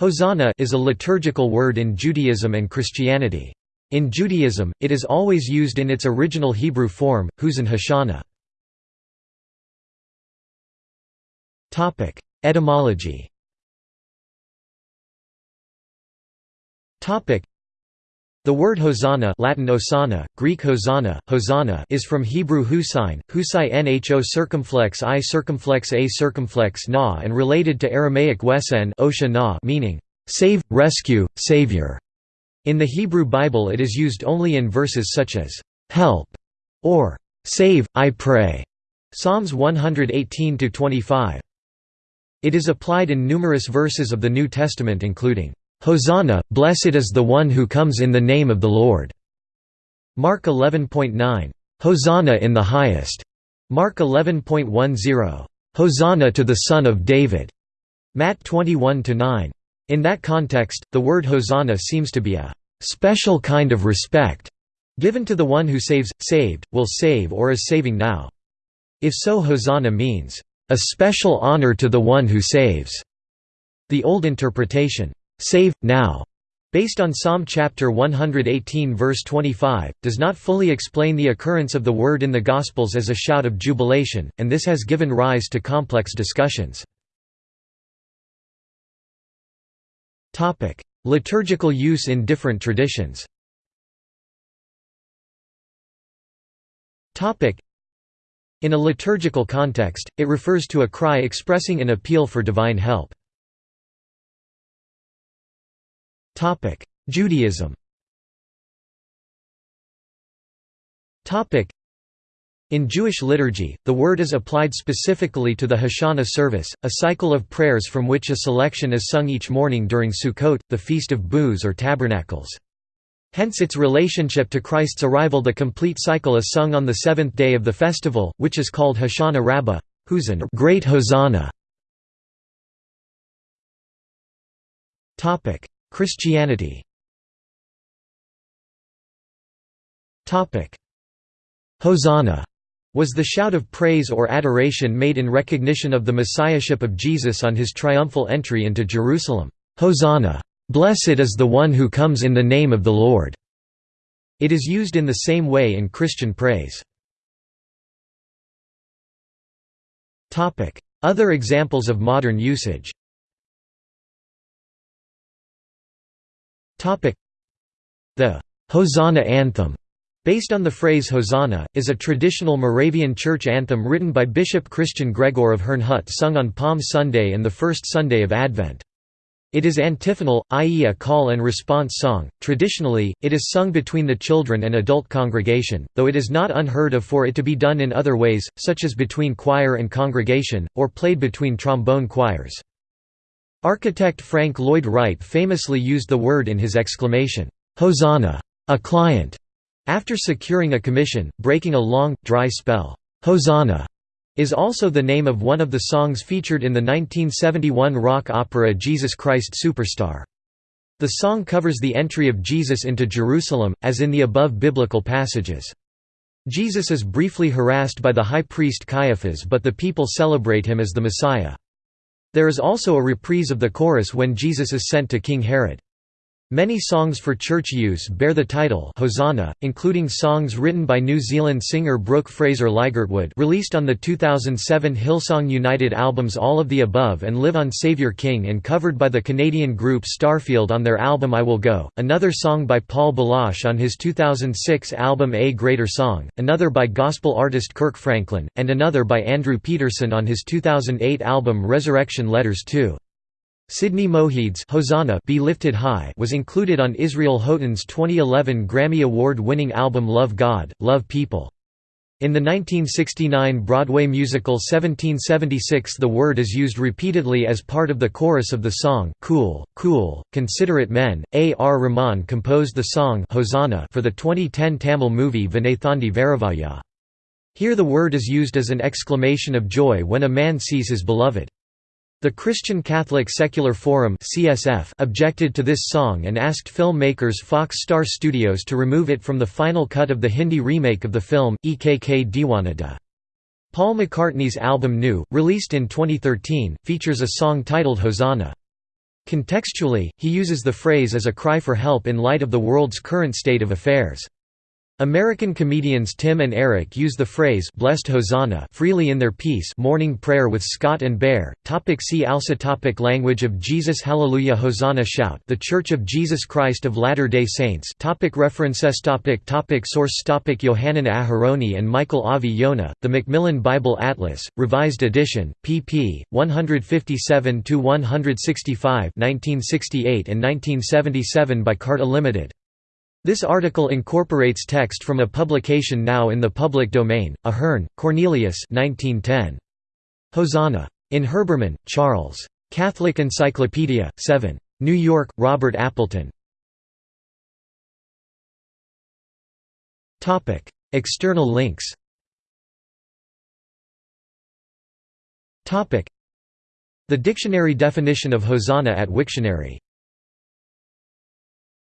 Hosanna is a liturgical word in Judaism and Christianity. In Judaism, it is always used in its original Hebrew form, Huzan Hoshana. Etymology the word hosanna Latin osana, Greek hosanna, hosanna is from Hebrew husain, husai nho circumflex i circumflex a circumflex na and related to Aramaic wesen na meaning, save, rescue, savior. In the Hebrew Bible it is used only in verses such as, help, or save, I pray. Psalms 118–25. It is applied in numerous verses of the New Testament including, Hosanna, blessed is the one who comes in the name of the Lord. Mark 11.9. Hosanna in the highest. Mark 11.10. Hosanna to the Son of David. Matt 21-9. In that context, the word Hosanna seems to be a special kind of respect given to the one who saves, saved, will save or is saving now. If so Hosanna means, a special honor to the one who saves. The old interpretation, Save, now, based on Psalm chapter 118 verse 25, does not fully explain the occurrence of the word in the Gospels as a shout of jubilation, and this has given rise to complex discussions. Liturgical use in different traditions In a liturgical context, it refers to a cry expressing an appeal for divine help. Judaism. In Jewish liturgy, the word is applied specifically to the Hoshana service, a cycle of prayers from which a selection is sung each morning during Sukkot, the Feast of Booths or Tabernacles. Hence its relationship to Christ's arrival. The complete cycle is sung on the seventh day of the festival, which is called Hoshana Rabbah, Huzan Great Hosanna. Christianity Hosanna was the shout of praise or adoration made in recognition of the messiahship of Jesus on his triumphal entry into Jerusalem. Hosanna! Blessed is the one who comes in the name of the Lord. It is used in the same way in Christian praise. Other examples of modern usage The Hosanna anthem Based on the phrase Hosanna, is a traditional Moravian church anthem written by Bishop Christian Gregor of Herrnhut sung on Palm Sunday and the first Sunday of Advent. It is antiphonal, i.e. a call and response song. Traditionally, it is sung between the children and adult congregation, though it is not unheard of for it to be done in other ways, such as between choir and congregation, or played between trombone choirs. Architect Frank Lloyd Wright famously used the word in his exclamation, "'Hosanna! A client!' after securing a commission, breaking a long, dry spell. Hosanna! is also the name of one of the songs featured in the 1971 rock opera Jesus Christ Superstar. The song covers the entry of Jesus into Jerusalem, as in the above biblical passages. Jesus is briefly harassed by the high priest Caiaphas but the people celebrate him as the Messiah. There is also a reprise of the chorus when Jesus is sent to King Herod. Many songs for church use bear the title Hosanna, including songs written by New Zealand singer Brooke Fraser Ligertwood released on the 2007 Hillsong United albums All of the Above and Live on Saviour King and covered by the Canadian group Starfield on their album I Will Go, another song by Paul Baloche on his 2006 album A Greater Song, another by gospel artist Kirk Franklin, and another by Andrew Peterson on his 2008 album Resurrection Letters 2. Sidney Mohede's Hosanna Be Lifted High was included on Israel Houghton's 2011 Grammy Award-winning album Love God, Love People. In the 1969 Broadway musical 1776 the word is used repeatedly as part of the chorus of the song Cool, Cool, Considerate Men. A. R. Rahman composed the song Hosanna for the 2010 Tamil movie Vinnaithaandi Varuvaayaa. Here the word is used as an exclamation of joy when a man sees his beloved. The Christian Catholic Secular Forum (CSF) objected to this song and asked filmmakers Fox Star Studios to remove it from the final cut of the Hindi remake of the film Ekk Deewana Tha. Paul McCartney's album New, released in 2013, features a song titled Hosanna. Contextually, he uses the phrase as a cry for help in light of the world's current state of affairs. American comedians Tim and Eric use the phrase Blessed Hosanna freely in their piece Morning Prayer with Scott and Bear. Topic see also topic Language of Jesus Hallelujah Hosanna Shout The Church of Jesus Christ of Latter-day Saints topic References topic topic Source topic Yohanan Aharoni and Michael Avi-Yonah, The Macmillan Bible Atlas, Revised Edition, pp. 157–165 1968 and 1977 by Carta Limited. This article incorporates text from a publication now in the public domain, Aherne, Cornelius 1910. Hosanna. In Herbermann, Charles. Catholic Encyclopedia, 7. New York, Robert Appleton. External links The dictionary definition of Hosanna at Wiktionary